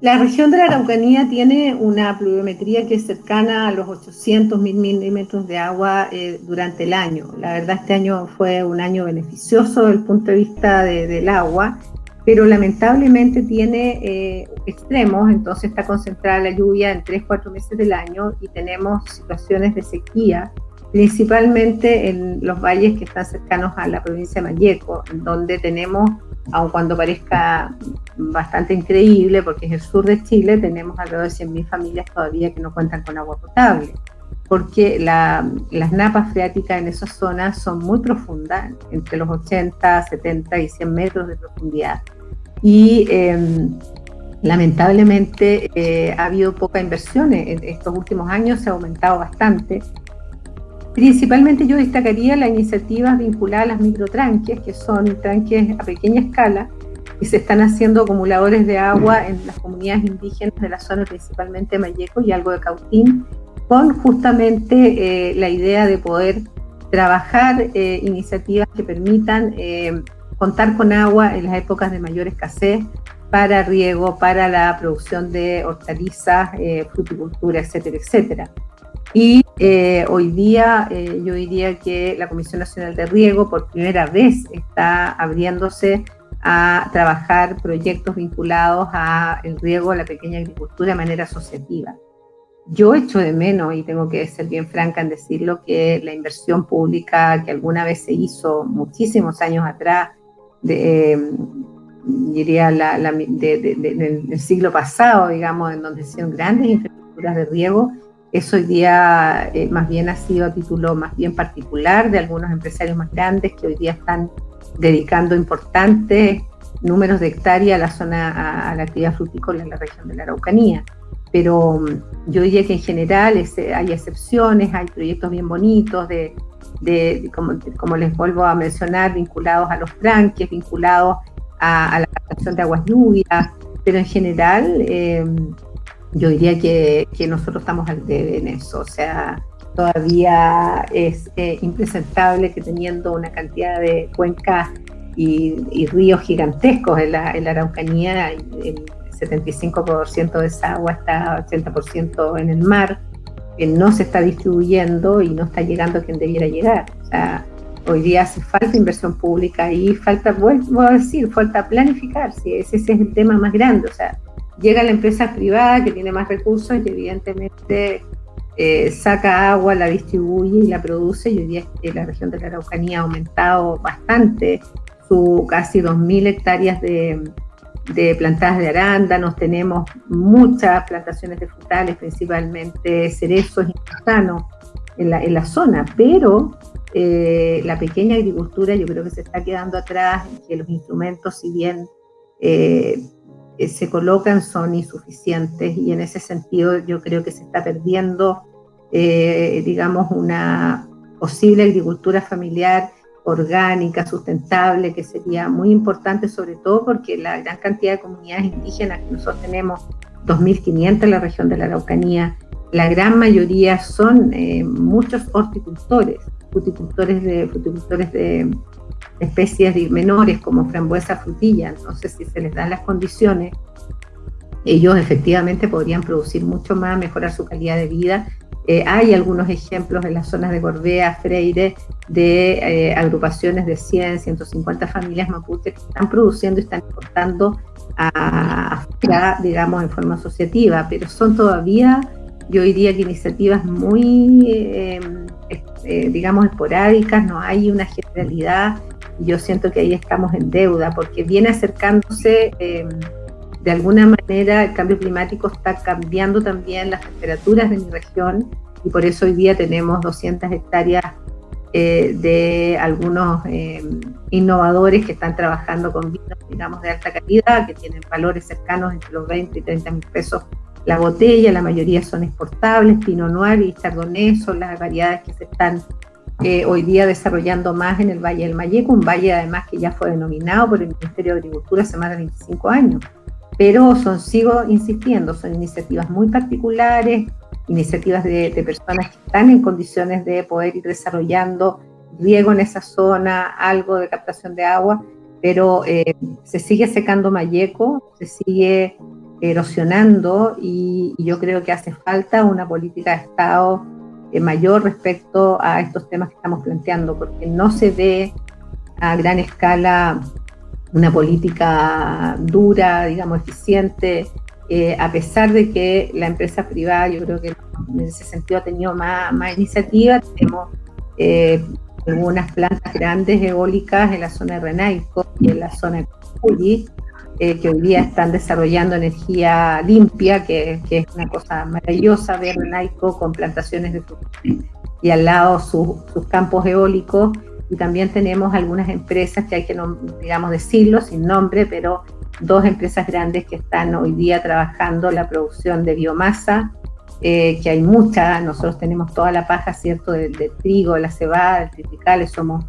La región de la Araucanía tiene una pluviometría que es cercana a los 800 mil milímetros de agua eh, durante el año. La verdad, este año fue un año beneficioso desde el punto de vista del agua, pero lamentablemente tiene eh, extremos, entonces está concentrada la lluvia en 3-4 meses del año y tenemos situaciones de sequía, principalmente en los valles que están cercanos a la provincia de Mayeco, donde tenemos aun cuando parezca bastante increíble, porque es el sur de Chile, tenemos alrededor de 100.000 familias todavía que no cuentan con agua potable, porque las napas freáticas en esas zonas son muy profundas, entre los 80, 70 y 100 metros de profundidad. Y em, lamentablemente eh, ha habido poca inversión, en estos últimos años se ha aumentado bastante, Principalmente yo destacaría las iniciativas vinculadas a las microtranques, que son tranques a pequeña escala, y se están haciendo acumuladores de agua en las comunidades indígenas de la zona, principalmente Mayeco y algo de Cautín, con justamente eh, la idea de poder trabajar eh, iniciativas que permitan eh, contar con agua en las épocas de mayor escasez para riego, para la producción de hortalizas, fruticultura, etcétera, etcétera. Y eh, hoy día eh, yo diría que la Comisión Nacional de Riego por primera vez está abriéndose a trabajar proyectos vinculados al riego, a la pequeña agricultura de manera asociativa. Yo echo de menos, y tengo que ser bien franca en decirlo, que la inversión pública que alguna vez se hizo muchísimos años atrás, de, diría la, del siglo pasado, digamos, en donde se hicieron grandes infraestructuras de riego, eso hoy día eh, más bien ha sido a título más bien particular de algunos empresarios más grandes que hoy día están dedicando importantes números de hectáreas a la zona, a, la actividad frutícola en la región de la Araucanía. Pero mm, yo diría que en general hay excepciones, hay proyectos bien bonitos de, como, les vuelvo a mencionar, vinculados a los tranques, vinculados a, la captación de aguas lluvias, pero en general eh, yo diría que, nosotros estamos al debe en eso, o sea, todavía es eh, impresentable que teniendo una cantidad de cuencas y, ríos gigantescos en la, Araucanía, el 75% de esa agua está 80% en el mar, que no se está distribuyendo y no está llegando a quien debiera llegar. O sea, hoy día hace falta inversión pública y falta, vuelvo a decir, falta planificar, si ese es el tema más grande, o sea, llega la empresa privada que tiene más recursos y evidentemente eh, saca agua, la distribuye y la produce. Y hoy día la región de la Araucanía ha aumentado bastante, su casi 2.000 hectáreas de, plantadas de arándanos, tenemos muchas plantaciones de frutales, principalmente cerezos y manzanos en la, en la zona, pero eh, la pequeña agricultura yo creo que se está quedando atrás, que los instrumentos, si bien eh, se colocan son insuficientes y en ese sentido yo creo que se está perdiendo, eh, digamos, una posible agricultura familiar orgánica, sustentable, que sería muy importante, sobre todo porque la gran cantidad de comunidades indígenas que nosotros tenemos, 2.500 en la región de la Araucanía, la gran mayoría son eh, muchos horticultores, fruticultores de, de, especies menores como frambuesa, frutilla. Entonces, si se les dan las condiciones, ellos efectivamente podrían producir mucho más, mejorar su calidad de vida. Eh, hay algunos ejemplos en las zonas de Gorbea, Freire, de eh, agrupaciones de 100, 150 familias mapuches que están produciendo y están exportando a, digamos, en forma asociativa, pero son todavía, yo diría que iniciativas muy, eh, digamos, esporádicas, no hay una generalidad yo siento que ahí estamos en deuda, porque viene acercándose, eh, de alguna manera el cambio climático está cambiando también las temperaturas de mi región y por eso hoy día tenemos 200 hectáreas eh, de algunos eh, innovadores que están trabajando con vinos, digamos, de alta calidad, que tienen valores cercanos entre los 20 y 30 mil pesos la botella, la mayoría son exportables, Pinot Noir y Chardonnay son las variedades que se están hoy día desarrollando más en el Valle del Mayeco, un valle además que ya fue denominado por el Ministerio de Agricultura hace más de 25 años. Pero son, sigo insistiendo, son iniciativas muy particulares, iniciativas de, personas que están en condiciones de poder ir desarrollando riego en esa zona, algo de captación de agua, pero eh, se sigue secando Mayeco, se sigue erosionando y, yo creo que hace falta una política de Estado eh, mayor respecto a estos temas que estamos planteando, porque no se ve a gran escala una política dura, digamos, eficiente, eh, a pesar de que la empresa privada, yo creo que en ese sentido ha tenido más, más iniciativa, tenemos eh, algunas plantas grandes eólicas en la zona de Renaico y en la zona de Culi, eh, que hoy día están desarrollando energía limpia, que, es una cosa maravillosa ver Renaico con plantaciones de frutas y al lado sus campos eólicos. Y también tenemos algunas empresas que hay que, digamos, decirlo sin nombre, pero dos empresas grandes que están hoy día trabajando la producción de biomasa, eh, que hay mucha, nosotros tenemos toda la paja, ¿cierto?, del, trigo, de la cebada, del tropicales, somos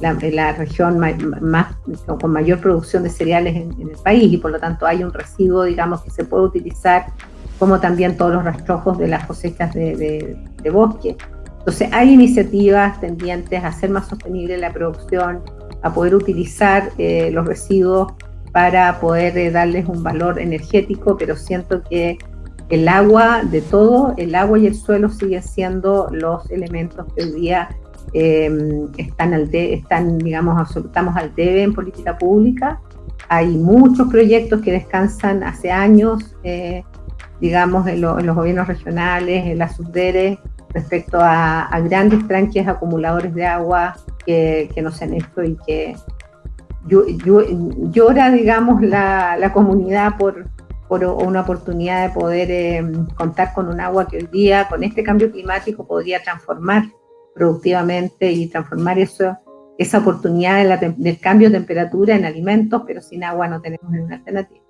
la, la región más, con mayor producción de cereales en, el país y por lo tanto hay un residuo, digamos, que se puede utilizar, como también todos los rastrojos de las cosechas de, de bosque. Entonces hay iniciativas tendientes a hacer más sostenible la producción, a poder utilizar eh, los residuos para poder eh, darles un valor energético, pero siento que el agua de todo, el agua y el suelo siguen siendo los elementos que hoy día em, están, al están, digamos, estamos al debe en política pública. Hay muchos proyectos que descansan hace años, eh, digamos, en, los gobiernos regionales, en las subderes, respecto a, grandes tranques acumuladores de agua que, que no se han hecho y que llora, digamos, la, la comunidad por, por, una oportunidad de poder eh, contar con un agua que hoy día, con este cambio climático, podría transformar productivamente y transformar eso, esa oportunidad del cambio de temperatura en alimentos, pero sin agua no tenemos ninguna alternativa.